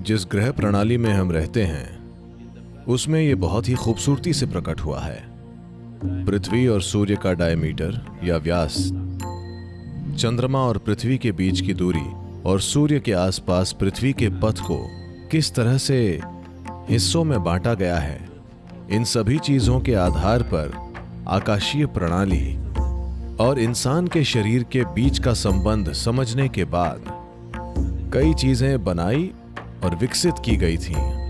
जिस ग्रह प्रणाली में हम रहते हैं, उसमें यह बहुत ही खूबसूरती से प्रकट हुआ है। पृथ्वी और सूर्य का डायमीटर या व्यास, चंद्रमा और पृथ्वी के बीच की दूरी और सूर्य के आसपास पृथ्वी के पथ को किस तरह से हिस्सों में बांटा गया है, इन सभी चीज़ों के आधार पर आकाशीय प्रणाली और इंसान के शरीर के बीच का संबंध समझने के बाद कई चीज़ें बनाई और विकसित की गई थीं।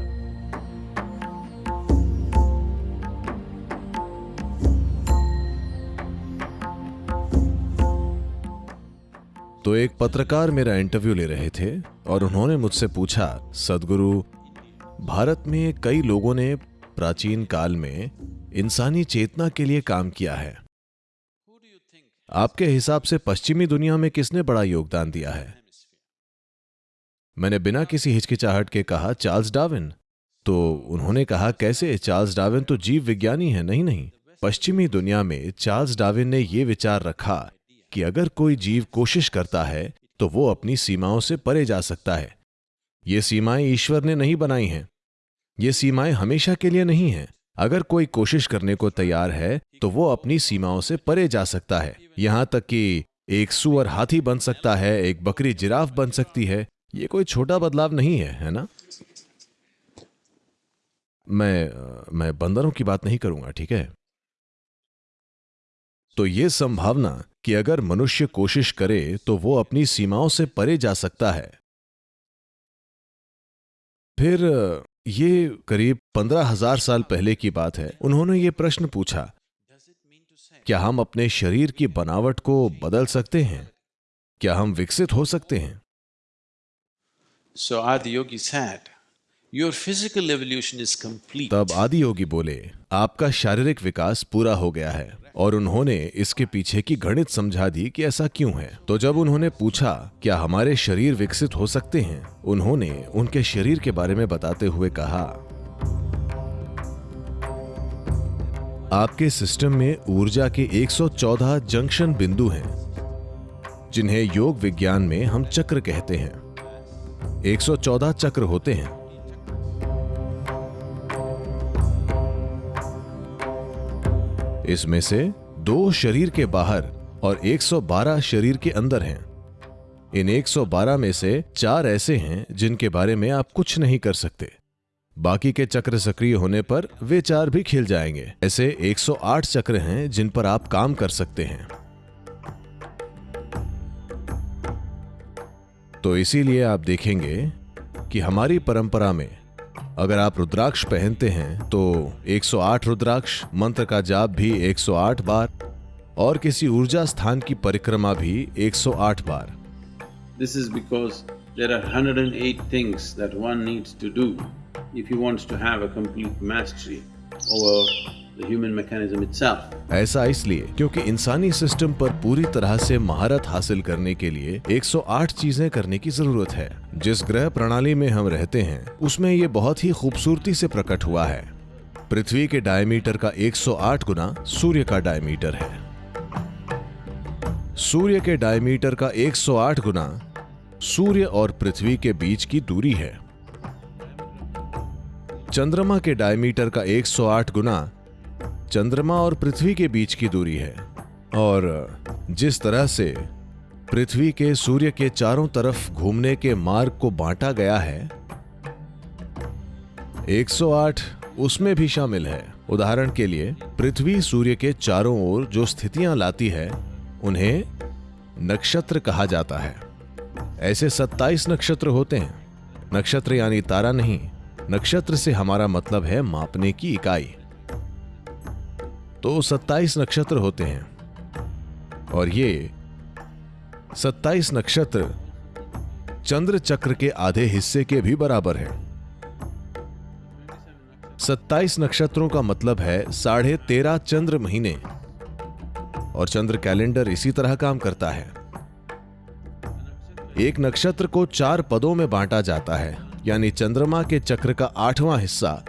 तो एक पत्रकार मेरा इंटरव्यू ले रहे थे और उन्होंने मुझसे पूछा, सदगुरु, भारत में कई लोगों ने प्राचीन काल में इंसानी चेतना के लिए काम किया है आपके हिसाब से पश्चिमी दुनिया में किसने बड़ा योगदान दिया है मैंने बिना किसी हिचकिचाहट के कहा, चार्ल्स डार्विन। तो उन्होंने कहा, कैसे? चार्ल्स डार्विन तो जीव विज्ञानी है, नहीं नहीं। पश्चिमी दुनिया में चार्ल्स डार्विन ने यह विचार रखा कि अगर कोई जीव कोशिश करता है तो वो अपनी सीमाओं से परे जा सकता है। ये सीमाएँ ईश्वर ने नहीं बनाई हैं। ये सीमाएँ हमेशा के लिए नहीं हैं। अगर कोई कोशिश करने को तैयार है तो वो अपनी सीमाओं से परे जा सकता है। यहाँ तक कि एक सुअर हाथी बन सकता है, एक बकरी जिराफ बन सकती है। ये कोई छोटा बदलाव नहीं है है ना? मैं मैं बंदरों की बात नहीं करूँगा, ठीक है? तो यह संभावना कि अगर मनुष्य कोशिश करे तो वो अपनी सीमाओं से परे जा सकता है। फिर, ये करीब पंद्रह हज़ार साल पहले की बात है। उन्होंने ये प्रश्न पूछा, क्या हम अपने शरीर की बनावट को बदल सकते हैं? क्या हम विकसित हो सकते हैं? So Adi Yogi said, Your physical evolution is complete. तब आदि योगी बोले आपका शारीरिक विकास पूरा हो गया है और उन्होंने इसके पीछे की गणित समझा दी कि ऐसा क्यों है। तो जब उन्होंने पूछा क्या हमारे शरीर विकसित हो सकते हैं? उन्होंने उनके शरीर के बारे में बताते हुए कहा आपके सिस्टम में ऊर्जा के 114 जंक्शन बिंदु हैं जिन्हें योग विज्ञान में हम चक्र कहते हैं। 114 चक्र होते हैं। इसमें से दो शरीर के बाहर और 112 शरीर के अंदर हैं। इन 112 में से चार ऐसे हैं जिनके बारे में आप कुछ नहीं कर सकते। बाकी के चक्र सक्रिय होने पर वे चार भी खिल जाएँगे। ऐसे 108 चक्र हैं जिन पर आप काम कर सकते हैं। तो इसीलिए आप देखेंगे कि हमारी परंपरा में अगर आप रुद्राक्ष पहनते हैं तो 108 रुद्राक्ष, मंत्र का जाप भी 108 बार, और किसी ऊर्जा स्थान की परिक्रमा भी 108 बार। This is because there are hundred and eight things that one needs to do if you wants to have a complete mastery over ऐसा इसलिए क्योंकि इंसानी सिस्टम पर पूरी तरह से महारत हासिल करने के लिए 108 चीज़ें करने की ज़रूरत है। जिस ग्रह प्रणाली में हम रहते हैं, उसमें ये बहुत ही खूबसूरती से प्रकट हुआ है। पृथ्वी के डायमीटर का 108 गुना सूर्य का डायमीटर है। सूर्य के डायमीटर का 108 गुना सूर्य और पृथ्वी के बीच की दूरी है। चंद्रमा के डायमीटर का 108 गुना चंद्रमा और पृथ्वी के बीच की दूरी है, और जिस तरह से पृथ्वी के सूर्य के चारों तरफ़ घूमने के मार्ग को बांटा गया है 108 उसमें भी शामिल है। उदाहरण के लिए, पृथ्वी सूर्य के चारों ओर जो स्थितियाँ लाती है, उन्हें नक्षत्र कहा जाता है। ऐसे 27 नक्षत्र होते हैं। नक्षत्र यानी तारा नहीं, नक्षत्र से हमारा मतलब है मापने की इकाई। तो 27 नक्षत्र होते हैं। और ये 27 नक्षत्र चंद्र चक्र के आधे हिस्से के भी बराबर है। 27 नक्षत्रों का मतलब है साढ़े तेरह चंद्र महीने। और चंद्र कैलेंडर इसी तरह काम करता है। एक नक्षत्र को चार पदों में बांटा जाता है, यानी चंद्रमा के चक्र का आठवां हिस्सा।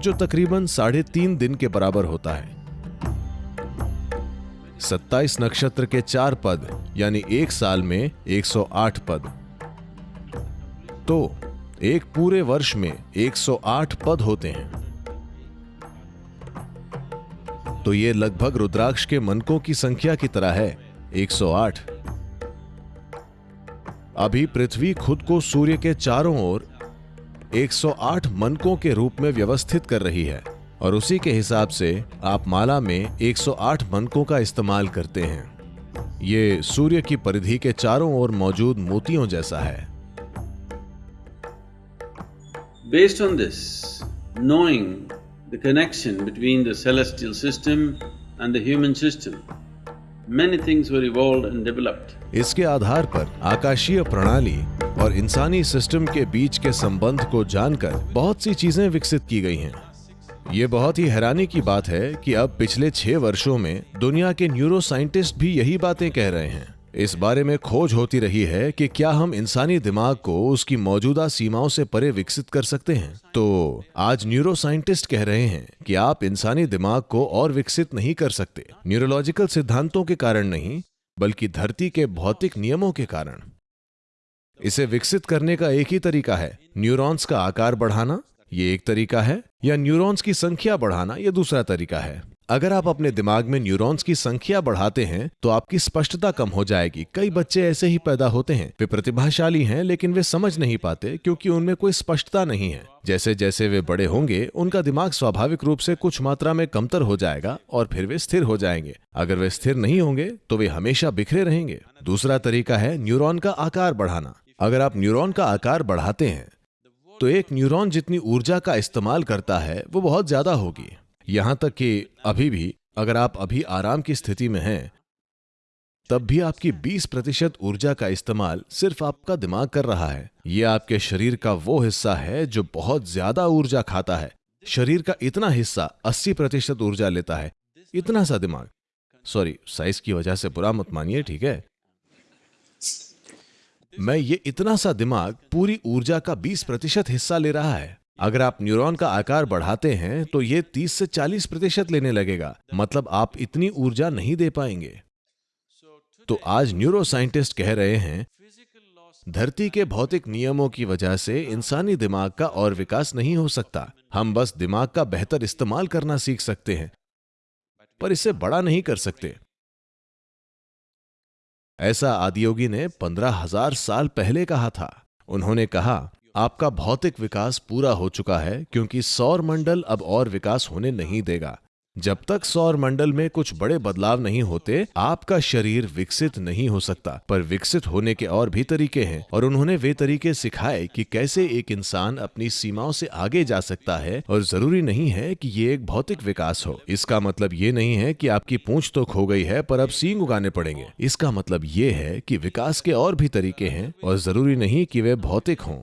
जो तकरीबन साढ़े तीन दिन के बराबर होता है। 27 नक्षत्र के चार पद, यानी एक साल में 108 पद। तो एक पूरे वर्ष में 108 पद होते हैं। तो ये लगभग रुद्राक्ष के मनकों की संख्या की तरह है 108 अभी पृथ्वी खुद को सूर्य के चारों ओर 108 मनकों के रूप में व्यवस्थित कर रही है और उसी के हिसाब से आप माला में 108 मनकों का इस्तेमाल करते हैं। ये सूर्य की परिधि के चारों ओर मौजूद मोतियों जैसा है। Based on this knowing the connection between the celestial system and the human system many things were evolve and developed इसके आधार पर आकाशीय प्रणाली और इंसानी सिस्टम के बीच के संबंध को जानकर बहुत सी चीज़ें विकसित की गई हैं। ये बहुत ही हैरानी की बात है कि अब पिछले छह वर्षों में दुनिया के न्यूरो साइंटिस्ट भी यही बातें कह रहे हैं। इस बारे में खोज होती रही है कि क्या हम इंसानी दिमाग को उसकी मौजूदा सीमाओं से परे विकसित कर सकते हैं। तो आज न्यूरो साइंटिस्ट कह रहे हैं कि आप इंसानी दिमाग को और विकसित नहीं कर सकते। न्यूरोलॉजिकल सिद्धांतों के कारण नहीं, बल्कि धरती के भौतिक नियमों के कारण। इसे विकसित करने का एक ही तरीका है। न्यूरॉन्स का आकार बढ़ाना, ये एक तरीका है, या न्यूरॉन्स की संख्या बढ़ाना यह दूसरा तरीका है। अगर आप अपने दिमाग में न्यूरॉन्स की संख्या बढ़ाते हैं तो आपकी स्पष्टता कम हो जाएगी। कई बच्चे ऐसे ही पैदा होते हैं। वे प्रतिभाशाली हैं, लेकिन वे समझ नहीं पाते, क्योंकि उनमें कोई स्पष्टता नहीं है। जैसे जैसे वे बड़े होंगे, उनका दिमाग स्वाभाविक रूप से कुछ मात्रा में कमतर हो जाएगा, और फिर वे स्थिर हो जाएँगे। अगर वे स्थिर नहीं होंगे तो वे हमेशा बिखरे रहेंगे। दूसरा तरीका है न्यूरॉन का आकार बढ़ाना। अगर आप न्यूरॉन का आकार बढ़ाते हैं तो एक न्यूरॉन जितनी ऊर्जा का इस्तेमाल करता है, वो बहुत ज़्यादा होगी। यहाँ तक कि अभी भी, अगर आप अभी आराम की स्थिति में हैं, तब भी आपकी 20 प्रतिशत ऊर्जा का इस्तेमाल सिर्फ़ आपका दिमाग कर रहा है। यह आपके शरीर का वो हिस्सा है जो बहुत ज़्यादा ऊर्जा खाता है। शरीर का इतना हिस्सा 80 प्रतिशत ऊर्जा लेता है। इतना सा दिमाग। सॉरी, साइज़ की वजह से बुरा मत मानिए, ठीक है? मैं ये इतना सा दिमाग पूरी ऊर्जा का 20 प्रतिशत हिस्सा ले रहा है। अगर आप न्यूरॉन का आकार बढ़ाते हैं तो ये 30 से 40 प्रतिशत लेने लगेगा। मतलब आप इतनी ऊर्जा नहीं दे पाएँगे। तो आज न्यूरो साइंटिस्ट कह रहे हैं, धरती के भौतिक नियमों की वजह से इंसानी दिमाग का और विकास नहीं हो सकता। हम बस दिमाग का बेहतर इस्तेमाल करना सीख सकते हैं, पर इसे बड़ा नहीं कर सकते। ऐसा आदियोगी ने पंद्रह हज़ार साल पहले कहा था। उन्होंने कहा, आपका भौतिक विकास पूरा हो चुका है क्योंकि सौर मंडल अब और विकास होने नहीं देगा। जब तक सौर मंडल में कुछ बड़े बदलाव नहीं होते, आपका शरीर विकसित नहीं हो सकता, पर विकसित होने के और भी तरीके हैं, और उन्होंने वे तरीके सिखाए कि कैसे एक इंसान अपनी सीमाओं से आगे जा सकता है, और ज़रूरी नहीं है कि ये एक भौतिक विकास हो। इसका मतलब ये नहीं है कि आपकी पूंछ तो खो गई है, पर अब सींग उगाने पड़ेंगे। इसका मतलब ये है कि विकास के और भी तरीके हैं, और ज़रूरी नहीं कि वे भौतिक हों।